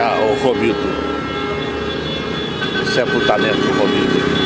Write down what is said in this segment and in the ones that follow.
Ah, o Romildo. O sepultamento do Romildo.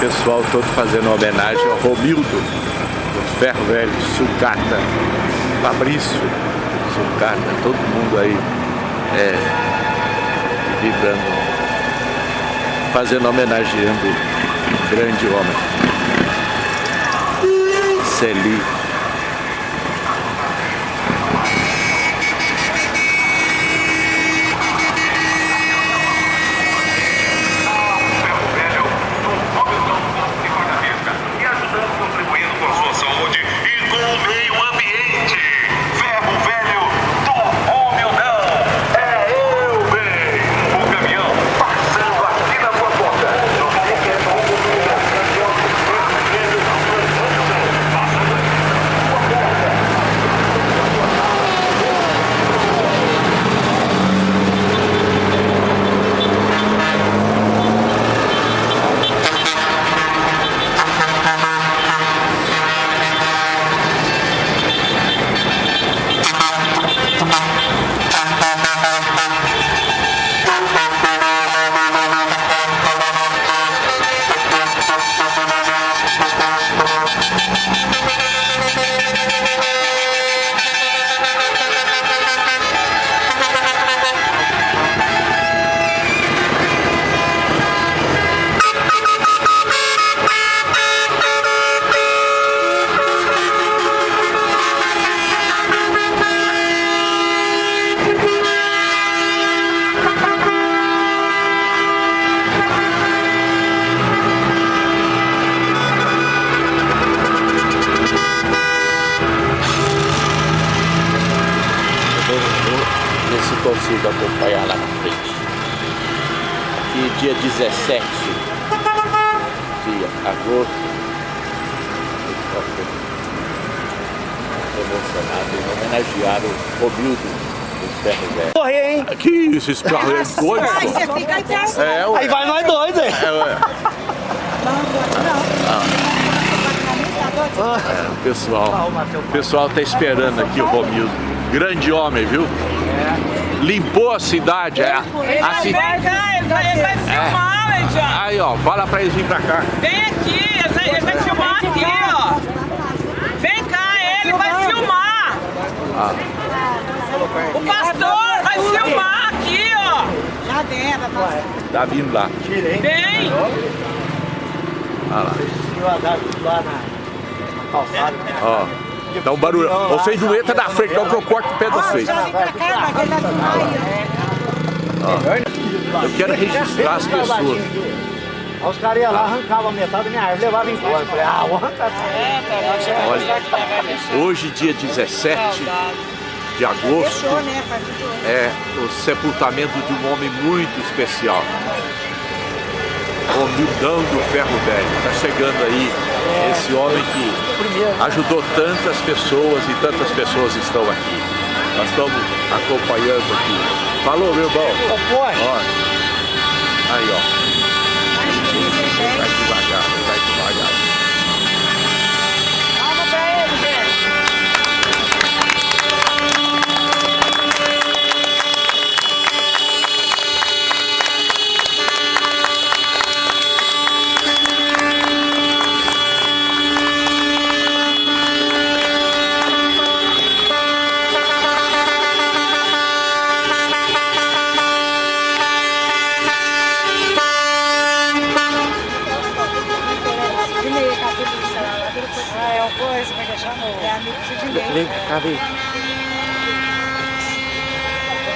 pessoal todo fazendo homenagem ao Romildo, do Ferro Velho, Sucata, Fabrício, Sucata, todo mundo aí é, vibrando, fazendo homenageando um grande homem. Celi. Consigo acompanhar lá na frente. Aqui dia 17 de agosto. Emocionado em homenagear o Romildo dos Ferro Velho. Correr, hein? Que isso, esse carro é doido. Aí você fica até É, ué. Aí vai nós dois, hein? É, ué. É, o pessoal, o pessoal tá esperando aqui o Romildo. Grande homem, viu? Limpou a cidade. É. A vai, ci- vem cá, ele vai, ele vai filmar, Leidiano. Aí, ó, fala pra eles virem pra cá. Vem aqui, ele vai, filmar aqui, ó. Vem cá, ele vai filmar. Ah. O pastor vai filmar aqui, ó. Já dentro, Tá vindo lá. Vem. Olha lá. lá na calçada. Ó. Dá um barulho. Vocês não entram na frente, não que eu corto o pé de vocês. Ele vai filmar aí, Eu quero registrar as pessoas. Aí os caras iam lá, arrancavam metade da minha árvore, levavam embora. Eu falei, ah, vou arrancar. Olha, hoje, dia 17 de agosto, né, é o sepultamento de um homem muito especial. Romildão do Ferro Velho. Está chegando aí esse homem que ajudou tantas pessoas e tantas pessoas estão aqui. Nós estamos acompanhando aqui. Falou, meu irmão. Ó. Aí, ó. Vai devagar, tal coisa, vai deixar no... É amigo de ninguém. Liga, cadê?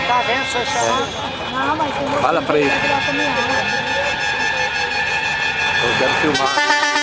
Tá vendo, senhor chamando? Não, mas. Fala pra ele. Eu quero filmar.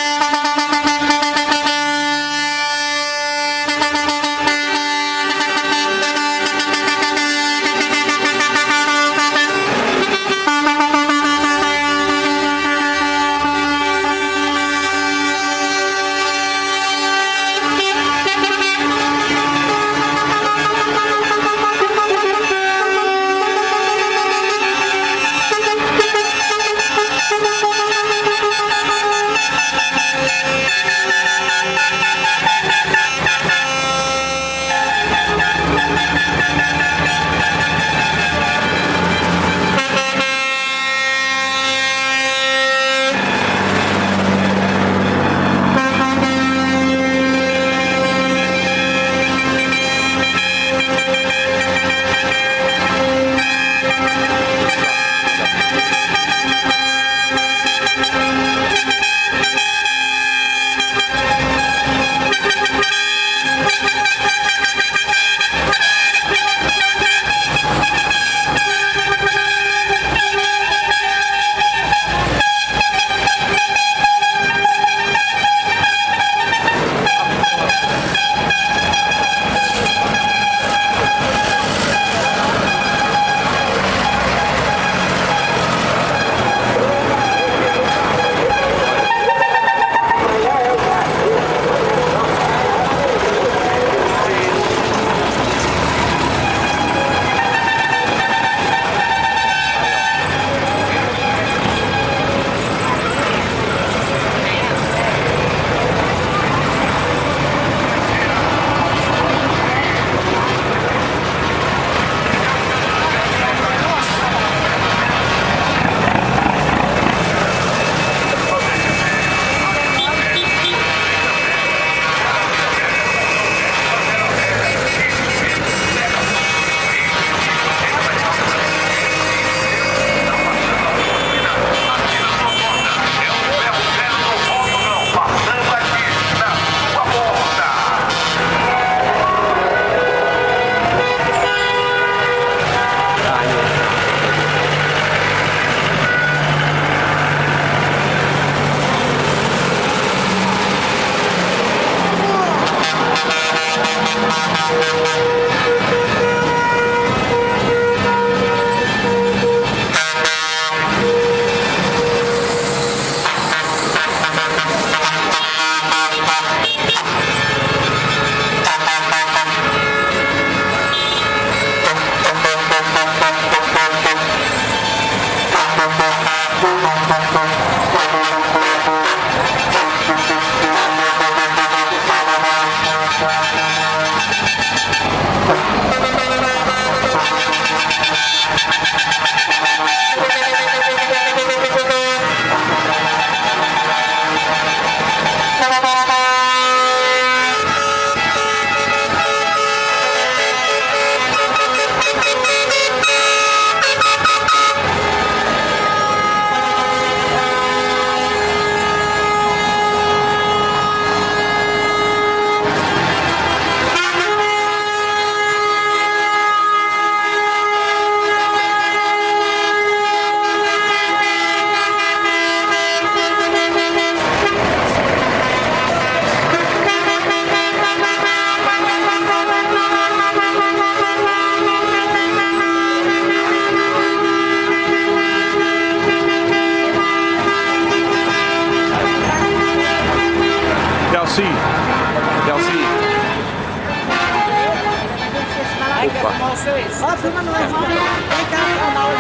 Isso? Ó, filma nós, vamos. Vem cá, filmar o.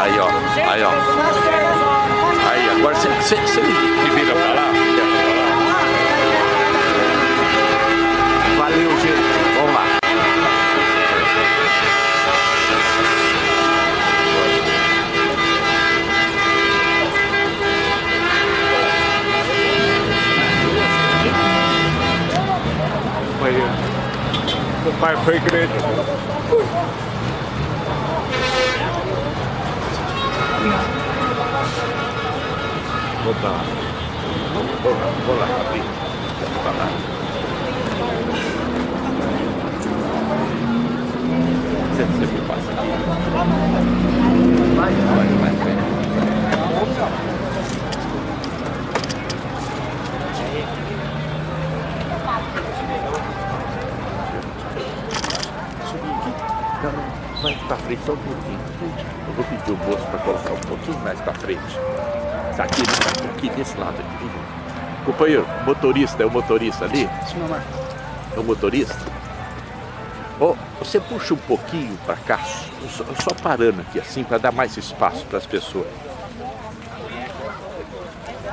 Aí, ó. Aí, ó. Aí, agora você, você, você me vira pra lá. Valeu, gente. Vamos lá. O pai foi igreja. botar. Vou lá, vou lá, vamos lá, botar lá? Você, você me passa. Vai, vai, vai, vai. Vai pra frente só um pouquinho. Eu vou pedir o moço para colocar um pouquinho mais pra frente. Tá aqui, né? aqui desse lado aqui. Companheiro, motorista, é o motorista ali? É o motorista? Oh, você puxa um pouquinho para cá, só, só parando aqui assim, para dar mais espaço para as pessoas.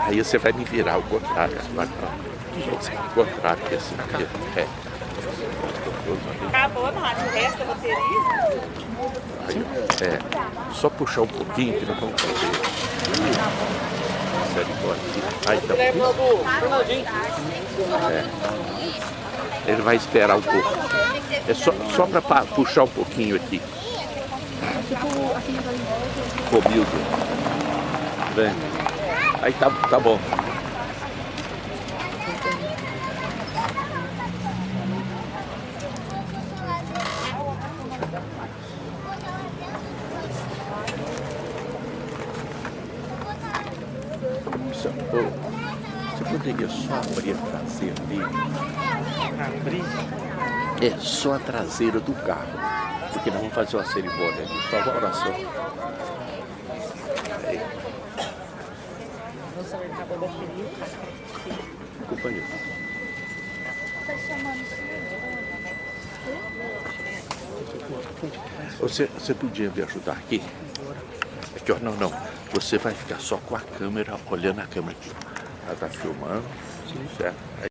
Aí você vai me virar o contrário. Vai pra... O contrário, aqui assim. Aqui. É. Acabou no rádio, o resto da bateria. Aí, é, só puxar um pouquinho que não vamos fazer. Sério, aqui. Aí tá é. Ele vai esperar um pouco. É só, só para puxar um pouquinho aqui. Comigo. Vem. Aí tá, tá bom. Você, poderia só abrir a traseira dele? É, só a traseira do carro. Porque nós vamos fazer uma cerimônia ali, só uma oração. Aí. Companheiro. Você, você podia me ajudar aqui? Aqui, ó, não, não. Você vai ficar só com a câmera, olhando a câmera aqui. Ela tá filmando, certo? Aí